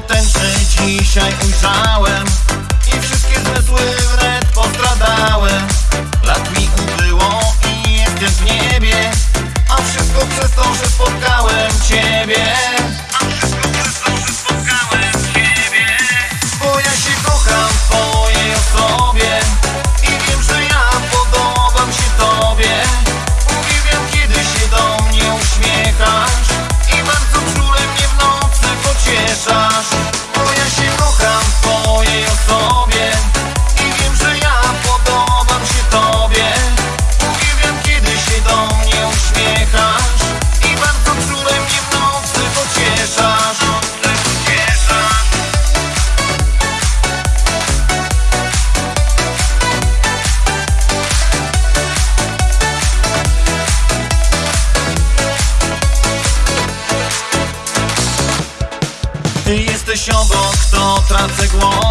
tęczy dzisiaj ujrzałem I wszystkie złe zły w ręce. jesteś obok, to tracę głos.